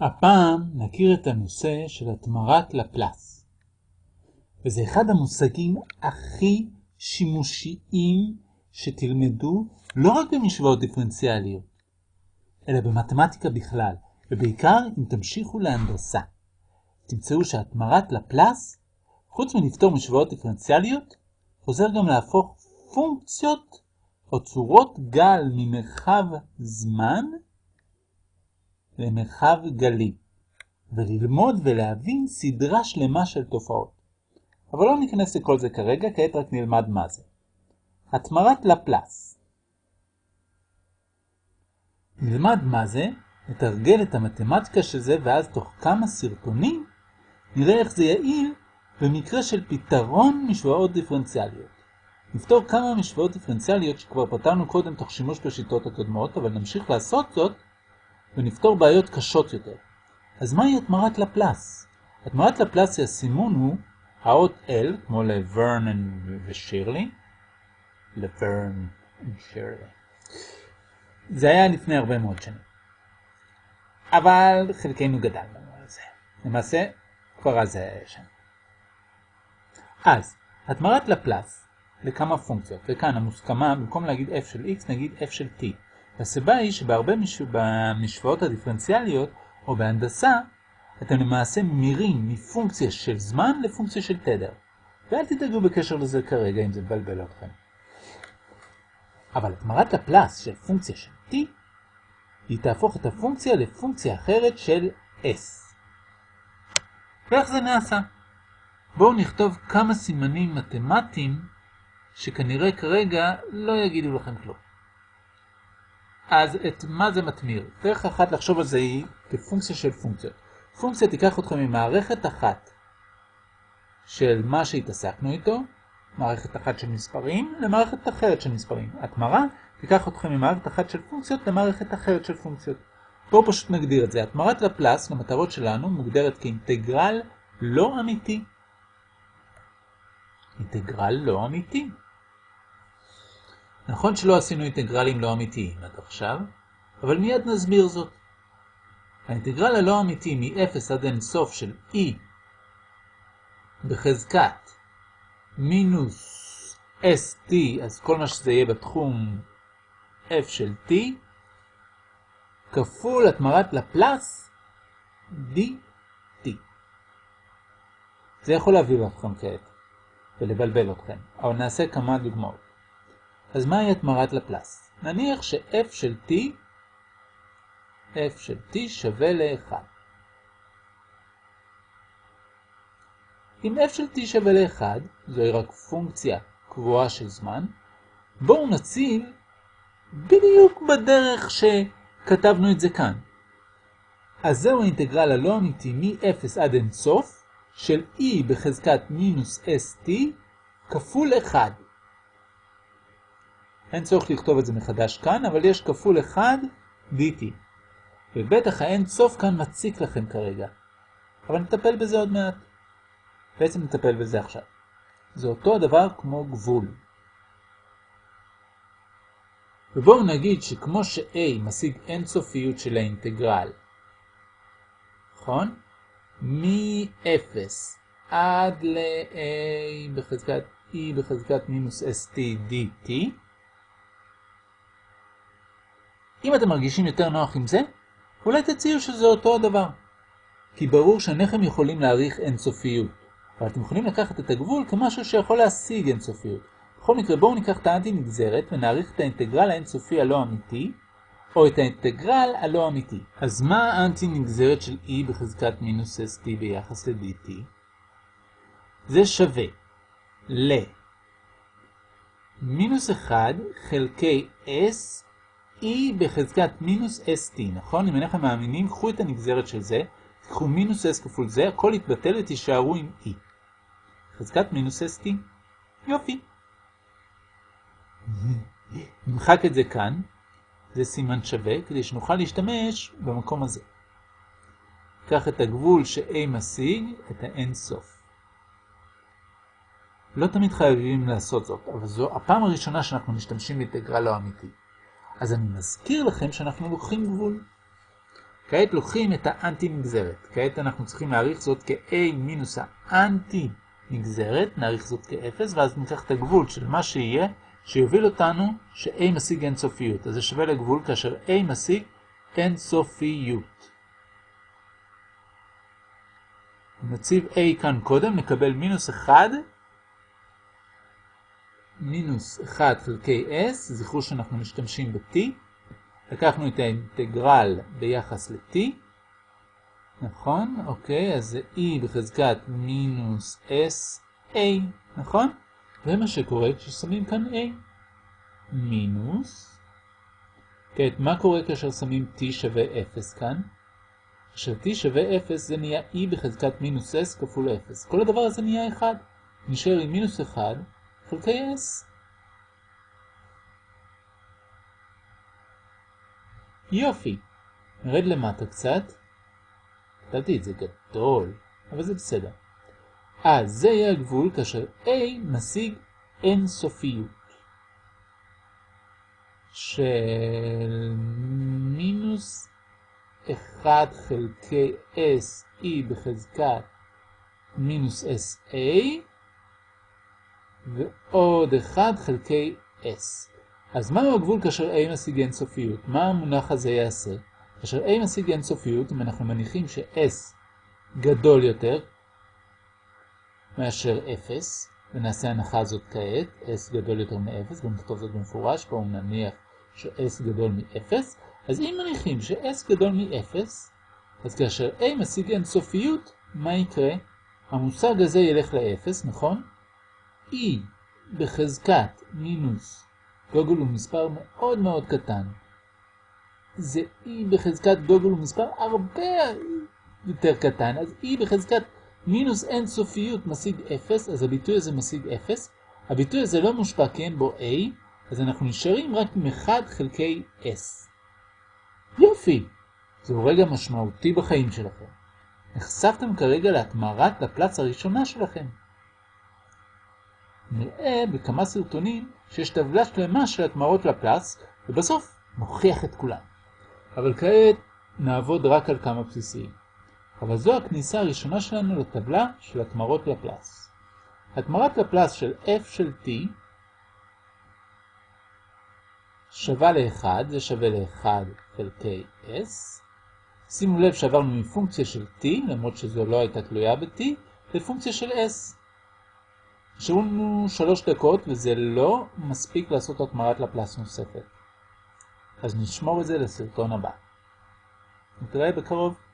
הפעם נכיר את הנושא של התמרת לפלס. וזה אחד המושגים הכי שימושיים שתלמדו לא רק במשוואות דיפרנציאליות, אלא במתמטיקה בכלל, ובעיקר אם תמשיכו להנדסה. תמצאו שהתמרת לפלס, חוץ מלפתור משוואות דיפרנציאליות, עוזר גם להפוך פונקציות או צורות גל ממרחב זמן למרחב גלי, וללמוד ולהבין סדרה שלמה של תופעות. אבל לא ניכנס לכל זה כרגע, כעת רק נלמד מה זה. התמרת לפלס. נלמד מה זה, נתרגל את המתמטיקה של זה, ואז תוך כמה סרטונים נראה איך זה יעיל במקרה של פתרון משוואות דיפרנציאליות. נפתור כמה משוואות דיפרנציאליות שכבר פתרנו קודם תוך שימוש בשיטות הקודמות, אבל נמשיך לעשות זאת ונפתור בעיות קשות יותר. אז מהי התמרת לפלס? התמרת לפלס הסימון הוא האות L, כמו לוורן ושירלי. לוורן ושירלי. זה היה לפני הרבה מאוד שנים. אבל חלקנו גדלנו על זה. למעשה, כבר אז זה היה שם. אז, התמרת לפלס לכמה פונקציות, וכאן המוסכמה, במקום להגיד f של x, נגיד f של t. והסיבה היא שבהרבה מש... במשוואות הדיפרנציאליות, או בהנדסה, אתם למעשה מירים מפונקציה של זמן לפונקציה של תדר. ואל תדאגו בקשר לזה כרגע אם זה מבלבל אתכם. אבל התמרת לפלס של פונקציה של t, היא תהפוך את הפונקציה לפונקציה אחרת של s. ואיך זה נעשה? בואו נכתוב כמה סימנים מתמטיים שכנראה כרגע לא יגידו לכם כלום. אז את מה זה מתמיר? דרך אחת לחשוב על זה היא כפונקציה של פונקציות. פונקציה תיקח אתכם ממערכת אחת של מה שהתעסקנו איתו, מערכת אחת של מספרים, למערכת אחרת של מספרים. התמרה תיקח אתכם ממערכת אחת של פונקציות למערכת אחרת של פונקציות. בואו פשוט נגדיר את זה. התמרת לפלס למטרות שלנו מוגדרת כאינטגרל לא אמיתי. אינטגרל לא אמיתי. נכון שלא עשינו אינטגרלים לא אמיתיים עד עכשיו, אבל מיד נסביר זאת. האינטגרל הלא אמיתי מ-0 עד אין סוף של e בחזקת מינוס st, אז כל מה שזה יהיה בתחום f של t, כפול התמרת לפלס dt. זה יכול להביא אתכם כעת ולבלבל אתכם, אבל נעשה כמה דוגמאות. אז מהי התמרת לפלס? נניח ש-f של t, f של t שווה ל-1. אם f של t שווה ל-1, זוהי רק פונקציה קבועה של זמן, בואו נציל בדיוק בדרך שכתבנו את זה כאן. אז זהו האינטגרל הלא אמיתי מ-0 עד אינסוף של e בחזקת מינוס st כפול 1. אין צורך לכתוב את זה מחדש כאן, אבל יש כפול 1 dt. ובטח האין סוף כאן מציק לכם כרגע. אבל נטפל בזה עוד מעט. בעצם נטפל בזה עכשיו. זה אותו הדבר כמו גבול. ובואו נגיד שכמו ש-a משיג אינסופיות של האינטגרל, נכון? מ-0 עד ל-a בחזקת e בחזקת מינוס st dt, אם אתם מרגישים יותר נוח עם זה, אולי תציעו שזה אותו הדבר. כי ברור שאינכם יכולים להעריך אינסופיות, אבל אתם יכולים לקחת את הגבול כמשהו שיכול להשיג אינסופיות. בכל מקרה בואו ניקח את האנטי נגזרת ונעריך את האינטגרל האינסופי הלא אמיתי, או את האינטגרל הלא אמיתי. אז מה האנטי נגזרת של e בחזקת מינוס st ביחס ל-dt? זה שווה ל מינוס 1 חלקי s e בחזקת מינוס st, נכון? אם אינכם מאמינים, קחו את הנגזרת של זה, תקחו מינוס s כפול זה, הכל יתבטל ותישארו עם e. חזקת מינוס st. יופי. נמחק את זה כאן, זה סימן שווה, כדי שנוכל להשתמש במקום הזה. קח את הגבול ש-a משיג, את האין סוף. לא תמיד חייבים לעשות זאת, אבל זו הפעם הראשונה שאנחנו משתמשים באינטגרל לא אמיתי. אז אני מזכיר לכם שאנחנו לוקחים גבול. כעת לוקחים את האנטי נגזרת. כעת אנחנו צריכים להעריך זאת כ-a מינוס האנטי נגזרת, נעריך זאת כ-0, ואז ניקח את הגבול של מה שיהיה, שיוביל אותנו ש-a משיג אינסופיות. אז זה שווה לגבול כאשר a משיג אינסופיות. נציב a כאן קודם, נקבל מינוס 1, מינוס 1 חלקי s, זכרו שאנחנו משתמשים ב-t, לקחנו את האינטגרל ביחס ל-t, נכון? אוקיי, אז זה e בחזקת מינוס s a, נכון? זה מה שקורה כששמים כאן a. מינוס. כעת, מה קורה כאשר שמים t שווה 0 כאן? כאשר t שווה 0 זה נהיה e בחזקת מינוס s כפול 0. כל הדבר הזה נהיה 1. נשאר עם מינוס 1 חלקי s. יופי. נרד למטה קצת. כתבתי את זה גדול, אבל זה בסדר. אז זה יהיה הגבול כאשר a משיג אינסופיות של מינוס 1 חלקי s e בחזקת מינוס sa ועוד 1 חלקי s. אז מהו הגבול כאשר a משיג אינסופיות? מה המונח הזה יעשה? כאשר a משיג אינסופיות, אם אנחנו מניחים ש-s גדול יותר מאשר 0, ונעשה הנחה הזאת כעת, s גדול יותר מ-0, בואו נכתוב זאת במפורש, בואו נניח ש-s גדול מ-0, אז אם מניחים ש-s גדול מ-0, אז כאשר a משיג אינסופיות, מה יקרה? המושג הזה ילך ל-0, נכון? E בחזקת מינוס גוגל הוא מספר מאוד מאוד קטן. זה e בחזקת גוגל הוא מספר הרבה יותר קטן, אז e בחזקת מינוס אינסופיות משיג 0, אז הביטוי הזה משיג 0. הביטוי הזה לא מושפע כי אין בו a, אז אנחנו נשארים רק עם 1 חלקי s. יופי! זהו רגע משמעותי בחיים שלכם. נחשפתם כרגע להתמרת לפלץ הראשונה שלכם. נראה בכמה סרטונים שיש טבלה שלמה של התמרות לפלס, ובסוף נוכיח את כולם. אבל כעת נעבוד רק על כמה בסיסיים. אבל זו הכניסה הראשונה שלנו לטבלה של התמרות לפלס. התמרת לפלס של f של t שווה ל-1, זה שווה ל-1 חלקי s. שימו לב שעברנו מפונקציה של t, למרות שזו לא הייתה תלויה ב-t, לפונקציה של s. נשארו שלוש דקות וזה לא מספיק לעשות התמרת לפלס נוספת. אז נשמור את זה לסרטון הבא. נתראה בקרוב.